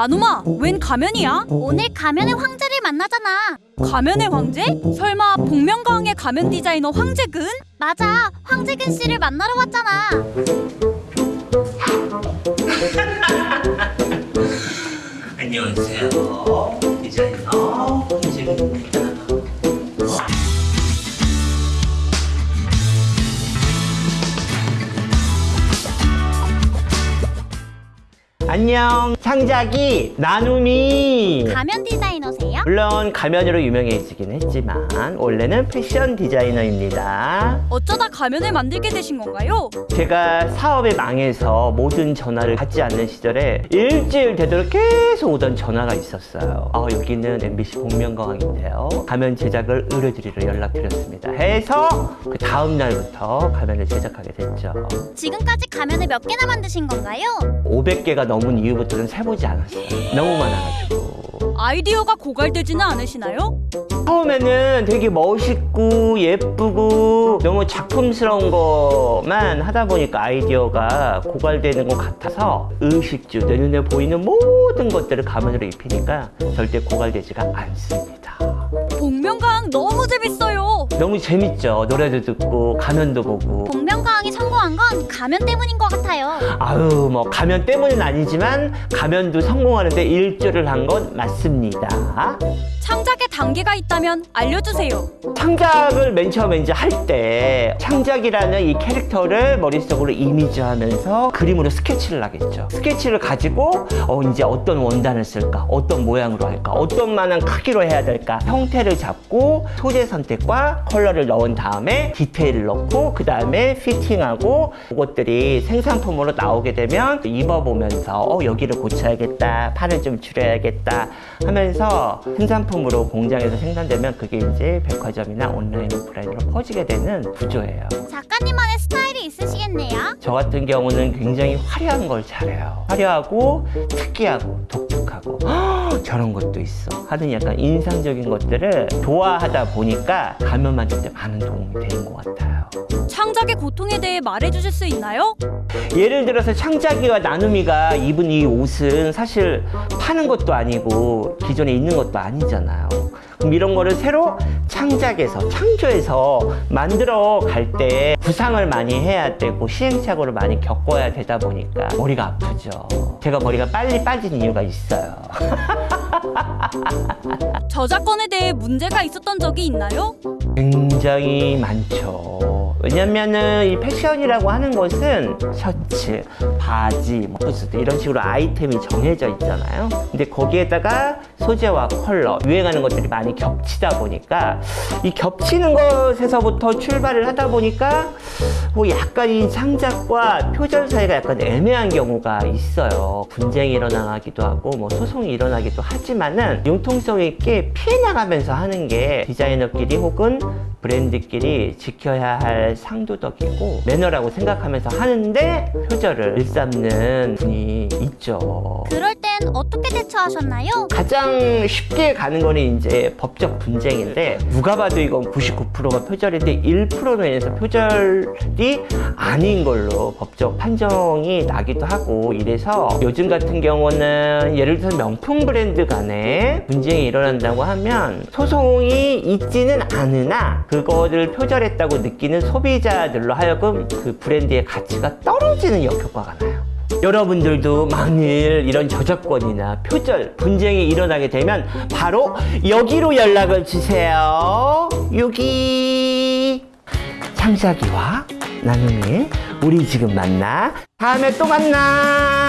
나누마, 웬 가면이야? 오늘 가면의 황제를 만나잖아. 가면의 황제? 설마 복면가왕의 가면 디자이너 황제근? 맞아, 황재근 씨를 만나러 왔잖아. 안녕하세요. 디자이너 안녕, 창작이 나눔이. 가면 디자이너세요? 물론 가면으로 유명해지긴 했지만 원래는 패션 디자이너입니다. 어쩌다 가면을 만들게 되신 건가요? 제가 사업에 망해서 모든 전화를 받지 않는 시절에 일주일 되도록 계속 오던 전화가 있었어요. 아, 여기는 MBC 복면가왕인데요. 가면 제작을 의뢰드리러 연락드렸습니다. 해서 그 다음 날부터 가면을 제작하게 됐죠. 지금까지 가면을 몇 개나 만드신 건가요? 500개가 넘은 이후부터는 세보지 않았어요. 너무 많아가지고. 아이디어가 고갈되지는 않으시나요? 처음에는 되게 멋있고 예쁘고 너무 작품스러운 것만 하다 보니까 아이디어가 고갈되는 것 같아서 의식주 내 눈에 보이는 모든 것들을 가면으로 입히니까 절대 고갈되지가 않습니다. 복면가왕 너무 재밌어요. 너무 재밌죠. 노래도 듣고 가면도 보고. 복면가왕이 성공한 건 가면 때문인 것 같아요. 아유 뭐 가면 때문은 아니지만 가면도 성공하는데 일조를 한 건 맞습니다. 창작에 단계가 있다면 알려주세요. 창작을 맨 처음에 이제 할 때 창작이라는 이 캐릭터를 머릿속으로 이미지하면서 그림으로 스케치를 하겠죠. 스케치를 가지고 어 이제 어떤 원단을 쓸까, 어떤 모양으로 할까, 어떤 만한 크기로 해야 될까 형태를 잡고 소재 선택과 컬러를 넣은 다음에 디테일을 넣고 그 다음에 피팅하고 그것들이 생산품으로 나오게 되면 입어보면서 어 여기를 고쳐야겠다, 판을 좀 줄여야겠다 하면서 생산품 으로 공장에서 생산되면 그게 이제 백화점이나 온라인 오프라인으로 퍼지게 되는 구조예요. 작가님만의 스타일이 있으시겠네요. 저 같은 경우는 굉장히 화려한 걸 잘해요. 화려하고 특이하고 독특하고 " 헉, 저런 것도 있어 하는 약간 인상적인 것들을 좋아하다 보니까 가면 만들 때 많은 도움이 되는 것 같아요. 창작의 고통에 대해 말해주실 수 있나요? 예를 들어서 창작이와 나눔이가 입은 이 옷은 사실 파는 것도 아니고 기존에 있는 것도 아니잖아요. 이런 거를 새로 창작해서 창조해서 만들어 갈 때 구상을 많이 해야 되고 시행착오를 많이 겪어야 되다 보니까 머리가 아프죠. 제가 머리가 빨리 빠진 이유가 있어요. 저작권에 대해 문제가 있었던 적이 있나요? 굉장히 많죠. 왜냐면은 이 패션이라고 하는 것은 셔츠, 바지, 뭐 후드 이런 식으로 아이템이 정해져 있잖아요. 근데 거기에다가 소재와 컬러, 유행하는 것들이 많이 겹치다 보니까 이 겹치는 것에서부터 출발을 하다 보니까 뭐 약간 이 창작과 표절 사이가 약간 애매한 경우가 있어요. 분쟁이 일어나기도 하고 뭐 소송이 일어나기도 하지만은 융통성 있게 피해 나가면서 하는 게 디자이너끼리 혹은 브랜드끼리 지켜야 할 상도덕이고 매너라고 생각하면서 하는데 표절을 일삼는 분이 있죠. 그럴 땐 어떻게 대처하셨나요? 가장 쉽게 가는 거는 이제 법적 분쟁인데 누가 봐도 이건 99%가 표절인데 1%로 인해서 표절이 아닌 걸로 법적 판정이 나기도 하고 이래서 요즘 같은 경우는 예를 들어서 명품 브랜드 간에 분쟁이 일어난다고 하면 소송이 있지는 않으나 그거를 표절했다고 느끼는 소비자들로 하여금 그 브랜드의 가치가 떨어지는 역효과가 나요. 여러분들도 만일 이런 저작권이나 표절, 분쟁이 일어나게 되면 바로 여기로 연락을 주세요. 여기 창작이와 나눔이 우리 지금 만나 다음에 또 만나.